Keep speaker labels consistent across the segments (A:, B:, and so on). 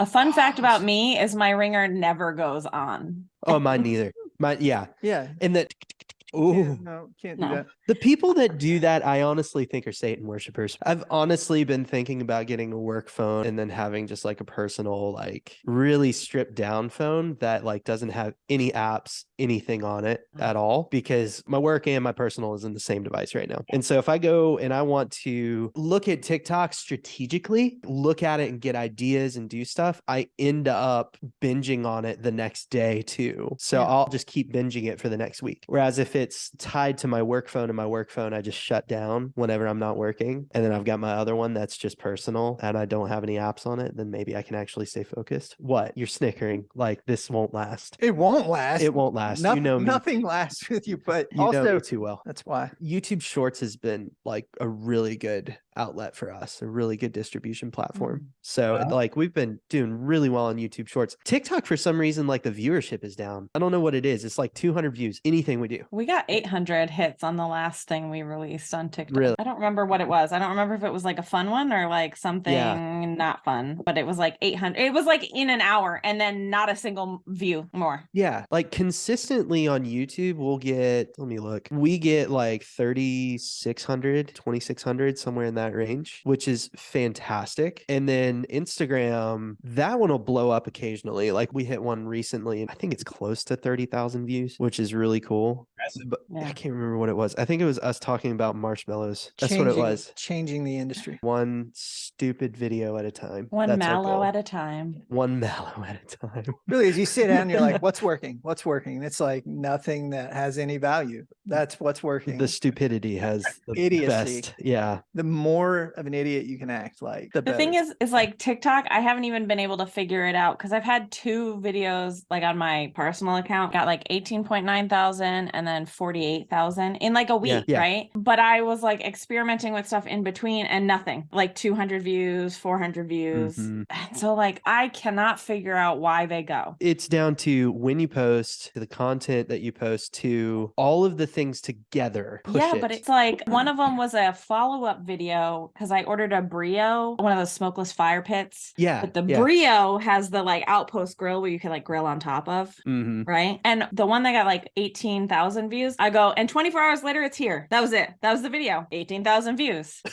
A: A fun oh, fact about me is my ringer never goes on.
B: Oh, mine neither. Mine, yeah.
C: Yeah.
B: And that,
C: yeah,
B: ooh,
C: No, can't do that.
B: the people that do that, I honestly think are Satan worshippers. I've honestly been thinking about getting a work phone and then having just like a personal, like really stripped down phone that like doesn't have any apps, anything on it
A: Mm.
B: at all, because my work and my personal is in the same device right now. And so if I go and I want to look at TikTok strategically, look at it and get ideas and do stuff, I end up binging on it the next day too. So
A: Yeah.
B: I'll just keep binging it for the next week. Whereas if it's tied to my work phone and my work phone, I just shut down whenever I'm not working. And then I've got my other one that's just personal and I don't have any apps on it, then maybe I can actually stay focused. What? You're snickering like this won't last.
C: It won't last.
B: It won't last.
C: Noth-
B: you know me.
C: Nothing lasts with you, but
B: You know
C: also
B: too well.
C: that's why.
B: YouTube Shorts has been like a really good outlet for us, a really good distribution platform. Mm. So
D: Wow.
B: like we've been doing really well on YouTube Shorts. TikTok for some reason like the viewership is down. I don't know what it is. It's like 200 views anything we do.
A: We got 800 hits on the last thing we released on TikTok.
B: Really?
A: I don't remember what it was. I don't remember if it was like a fun one or like something not fun, but it was like 800. It was like in an hour and then not a single view more.
B: Yeah, like consistently on YouTube, we'll get, let me look, we get like 3,600, 2,600, somewhere in that range, which is fantastic. And then Instagram, that one will blow up occasionally. Like we hit one recently, and I think it's close to 30,000 views, which is really cool. But
A: Yeah.
B: I can't remember what it was. I think it was us talking about marshmallows. That's what it was.
C: Changing the industry.
B: One stupid video at a time.
A: One
B: That's
A: mallow at a time.
B: One mallow at a time.
C: Really, as you sit down, you're like, what's working? What's working? And It's like nothing that has any value. That's what's working.
B: The stupidity has the
C: Idiocy.
B: best. Yeah.
C: the more of an idiot you can act like, the,
A: The thing is, is like TikTok, I haven't even been able to figure it out because I've had two videos like on my personal account, got like 18.9 thousand and then 48,000 in like a week,
B: yeah.
A: right? But I was like experimenting with stuff in between and nothing like 200 views, 400 views.
B: Mhm.
A: And so, like, I cannot figure out why they go.
B: It's down to when you post, to the content that you post, to all of the things together. Push
A: yeah, but it's like one of them was a follow up video because I ordered a Breeo, one of those smokeless fire pits.
B: yeah.
A: But the
B: yeah.
A: Breeo has the like outpost grill where you can like grill on top of.
B: Mhm.
A: Right. And the one that got like 18,000 views, I go, and 24 hours later, it's here. That was it. That was the video. 18,000 views.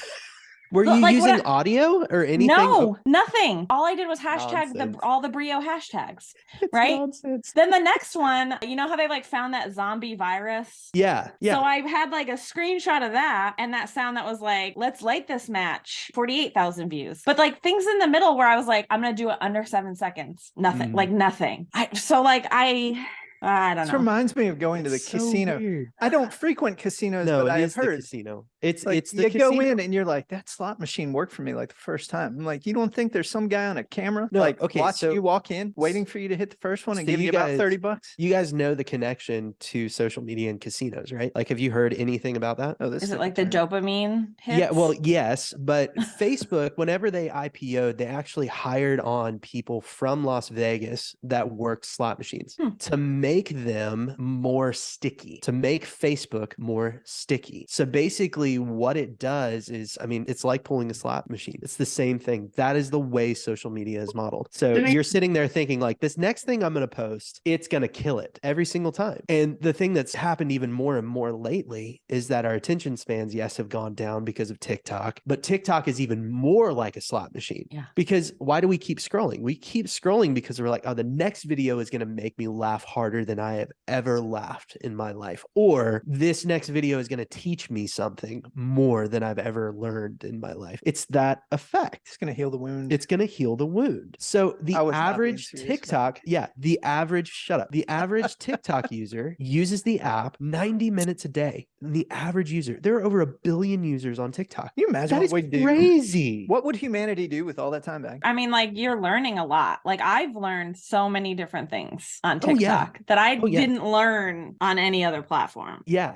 B: Were you
A: like,
B: using
A: I-
B: audio or anything?
A: No, nothing. All I did was hashtag the all the Breeo hashtags.
B: It's
A: right?
B: nonsense.
A: Then the next one, you know how they like found that zombie virus?
B: Yeah. Yeah.
A: So I had like a screenshot of that and that sound that was like, let's light this match, 48,000 views. But like things in the middle where I was like, I'm going to do it under seven seconds. Nothing,
B: Mm.
A: like nothing. I, so like, I, I don't
C: This
A: know.
C: reminds me of going to the
B: so
C: casino.
B: weird.
C: I don't frequent casinos,
B: No,
C: but I
B: it
C: have
B: is the
C: heard.
B: casino. It's
C: Like
B: it's the
C: you go in and you're like, that slot machine worked for me like the first time. I'm like, you don't think there's some guy on a camera
B: No,
C: like
B: okay,
C: watching
B: so-
C: you walk in, waiting for you to hit the first one and
B: so
C: give
B: you
C: you about 30 bucks?
B: You guys know the connection to social media and casinos, right? Like, have you heard anything about that?
C: Oh, this
A: Is it
C: took a
A: like the dopamine hits?
B: Yeah, well, yes, but Facebook, whenever they IPO'd, they actually hired on people from Las Vegas that worked slot machines
A: Hmm.
B: to make them more sticky, to make Facebook more sticky. So basically, what it does is, I mean, it's like pulling a slot machine. It's the same thing. That is the way social media is modeled. So
D: I-
B: you're sitting there thinking, like, this next thing I'm going to post, it's going to kill it every single time. And the thing that's happened even more and more lately is that our attention spans, yes, have gone down because of TikTok, but TikTok is even more like a slot machine.
A: Yeah.
B: Because why do we keep scrolling? We keep scrolling because we're like, oh, the next video is going to make me laugh harder than I have ever laughed in my life. Or this next video is going to teach me something more than I've ever learned in my life. It's that effect.
C: It's going to heal the wound.
B: It's going to heal the wound. So the
C: I was not being
B: average
C: serious, man.
B: TikTok, yeah, the average, shut up. The average TikTok user uses the app 90 minutes a day. The average user, there are over a billion users on TikTok.
C: Can you imagine
B: That
C: what
B: is
C: we do?
B: crazy.
C: What would humanity do with all that time back?
A: I mean, like you're learning a lot. Like I've learned so many different things on
B: Oh,
A: TikTok
B: yeah.
A: that I
B: Oh, yeah.
A: didn't learn on any other platform.
B: Yeah.